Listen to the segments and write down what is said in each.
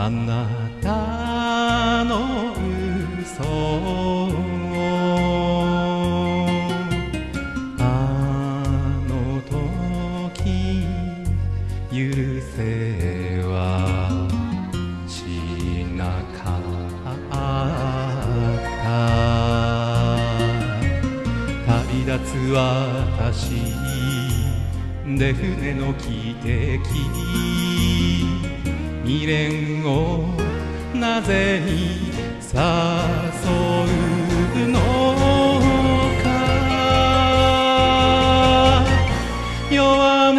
あなたの嘘をあの時許せはしなかった。旅立つ私で船の汽笛。未練をなぜに誘うのか。弱音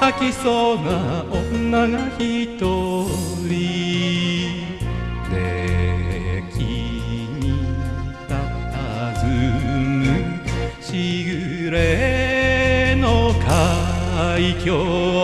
吐きそうな女が一人で君たたずむしぐれの海峡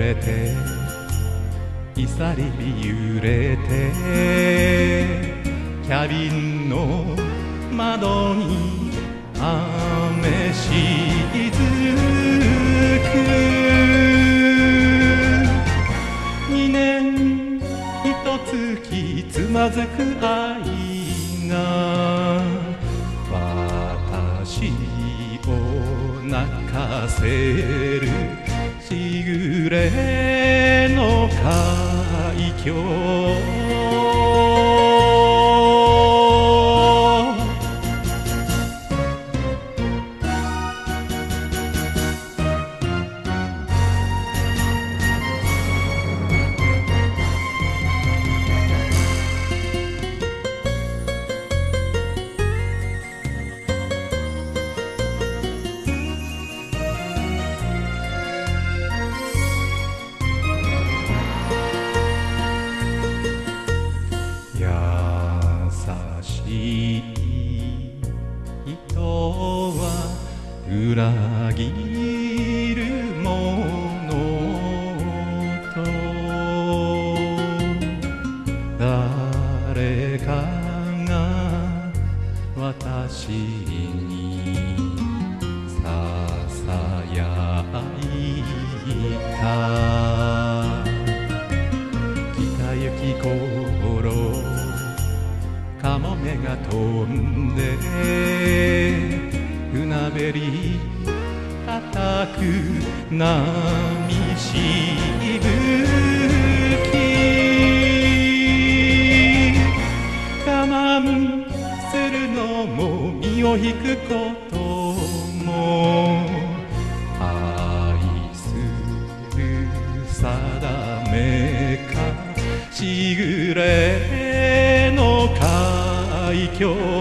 れていさりび揺れてキャビンの窓に雨しずく。二年ひと月つまずく愛が私を泣かせる。しぐれの海峡。しい人は裏切るものと誰かが私にささやいた。北行き頃カモメが飛んで船べり叩く波しぶき我慢するのも身を引くことも愛する定めかしぐれの海峡